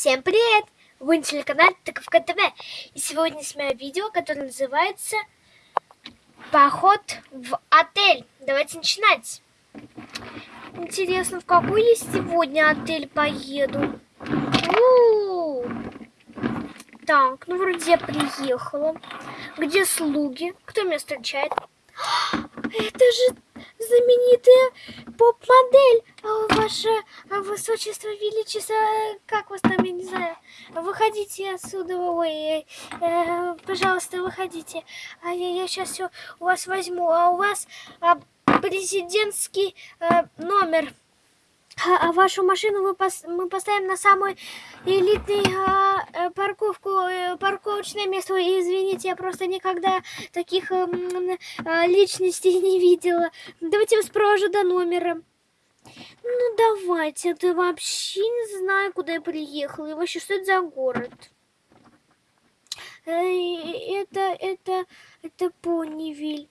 Всем привет! Вы на телеканале Таковка ТВ. И сегодня снимаю видео, которое называется Поход в отель. Давайте начинать. Интересно, в какой я сегодня отель поеду? У -у -у. Так, ну вроде я приехала. Где слуги? Кто меня встречает? Это же знаменитая поп-модель, а, ваше высочество, величество, как вас там, я не знаю, выходите отсюда, ой, э, пожалуйста, выходите, а я, я сейчас все у вас возьму, а у вас а, президентский э, номер, а, а вашу машину мы, пос, мы поставим на самую элитную а, э, парковку, э, парковочное место. Извините, я просто никогда таких а, а, личностей не видела. Давайте вас провожу до номера. Ну давайте, ты вообще не знаю, куда я приехала. И вообще, что это за город? Это, это, это Понивиль.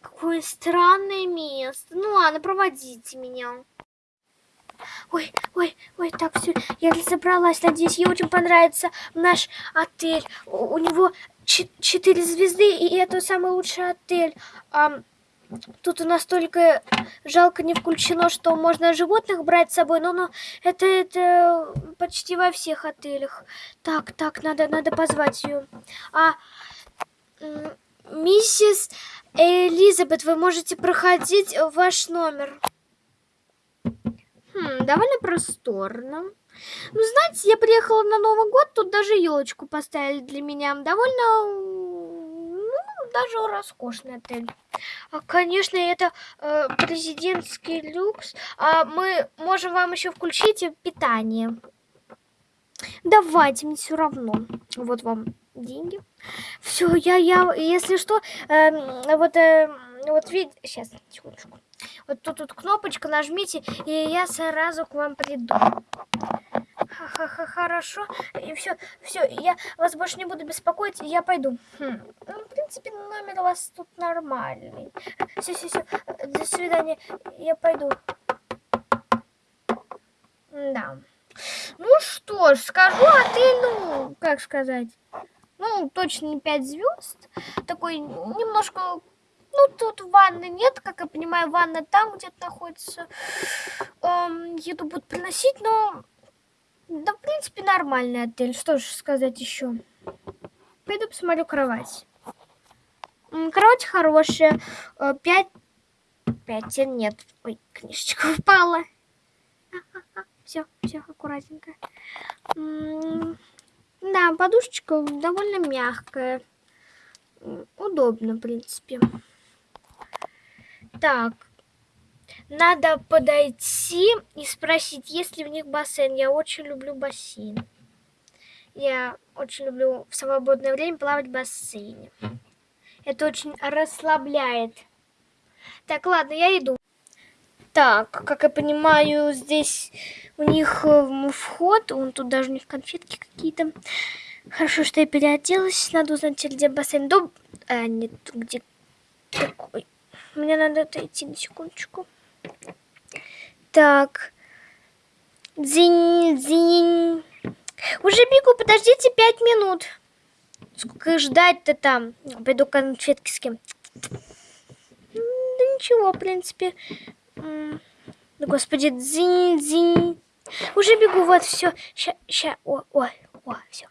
Какое странное место. Ну ладно, проводите меня. Ой, ой, ой, так все, я разобралась. Надеюсь, ей очень понравится наш отель. У, у него четыре звезды, и это самый лучший отель. А, тут у нас только жалко не включено, что можно животных брать с собой, но, но это, это почти во всех отелях. Так, так, надо, надо позвать ее. А, миссис Элизабет, вы можете проходить в ваш номер. Хм, довольно просторно. Ну, знаете, я приехала на Новый год, тут даже елочку поставили для меня. Довольно, ну, даже роскошный отель. А, конечно, это э, президентский люкс. А мы можем вам еще включить питание. Давайте, мне все равно. Вот вам деньги. Все, я, я, если что, э, вот, э, вот видите, сейчас, секундочку. Вот тут, тут кнопочка нажмите, и я сразу к вам приду. Ха-ха-ха, хорошо. И все, все, я вас больше не буду беспокоить, я пойду. Хм. Ну, в принципе, номер у вас тут нормальный. Все, все, все. До свидания. Я пойду. Да. Ну что ж, скажу, а ты, ну, как сказать, ну, точно не 5 звезд. Такой немножко ну, тут ванны нет, как я понимаю, ванна там где-то находится. Эм, еду будут приносить, но... Да, в принципе, нормальный отель. Что же сказать еще? Пойду посмотрю кровать. Кровать хорошая. Э, пять... Пять нет. Ой, книжечка упала. Все, все аккуратненько. Да, подушечка довольно мягкая. Удобно, в принципе. Так, надо подойти и спросить, есть ли в них бассейн. Я очень люблю бассейн. Я очень люблю в свободное время плавать в бассейне. Это очень расслабляет. Так, ладно, я иду. Так, как я понимаю, здесь у них э, вход, вон тут даже у них конфетки какие-то. Хорошо, что я переоделась. Надо узнать, где бассейн. Дом... А, нет, где... Такой. Мне надо отойти на секундочку. Так. Дзинь, дзинь. Уже бегу, подождите пять минут. Сколько ждать-то там? Пойду конфетки с кем. Да ничего, в принципе. Господи, дзинь, дзинь. Уже бегу, вот, все. Ща, ща, о, о, о, все.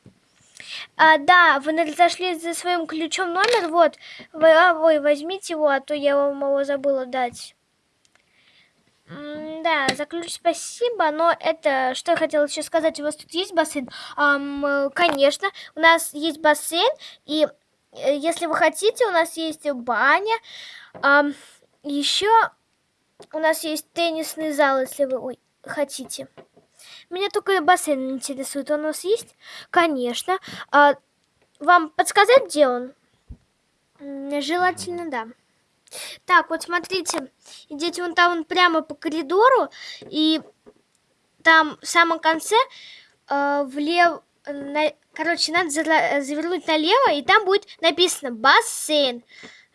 А, да, вы зашли за своим ключом номер, вот. Вы, а, вы возьмите его, а то я вам его забыла дать. Да, за ключ спасибо, но это, что я хотела еще сказать, у вас тут есть бассейн? Ам, конечно, у нас есть бассейн, и э, если вы хотите, у нас есть баня. Ам, еще у нас есть теннисный зал, если вы ой, хотите. Меня только бассейн интересует. Он у нас есть? Конечно. А вам подсказать, где он? Желательно, да. Так, вот смотрите. Идите вон там вон прямо по коридору. И там в самом конце э, влево... На, короче, надо завернуть налево, и там будет написано бассейн.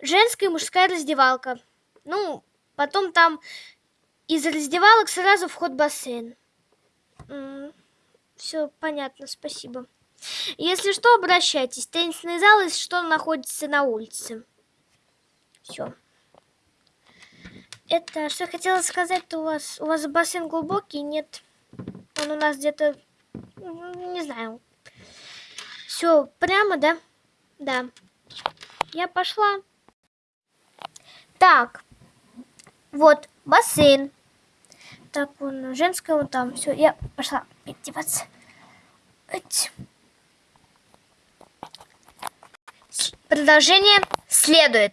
Женская и мужская раздевалка. Ну, потом там из раздевалок сразу вход в бассейн. Все понятно, спасибо. Если что, обращайтесь. Теннисный зал, если что, находится на улице. Все. Это, что я хотела сказать, у вас, у вас бассейн глубокий? Нет. Он у нас где-то, не знаю. Все, прямо, да? Да. Я пошла. Так. Вот, бассейн. Так, вон, женская вон там. Все, я пошла одеваться. Продолжение следует.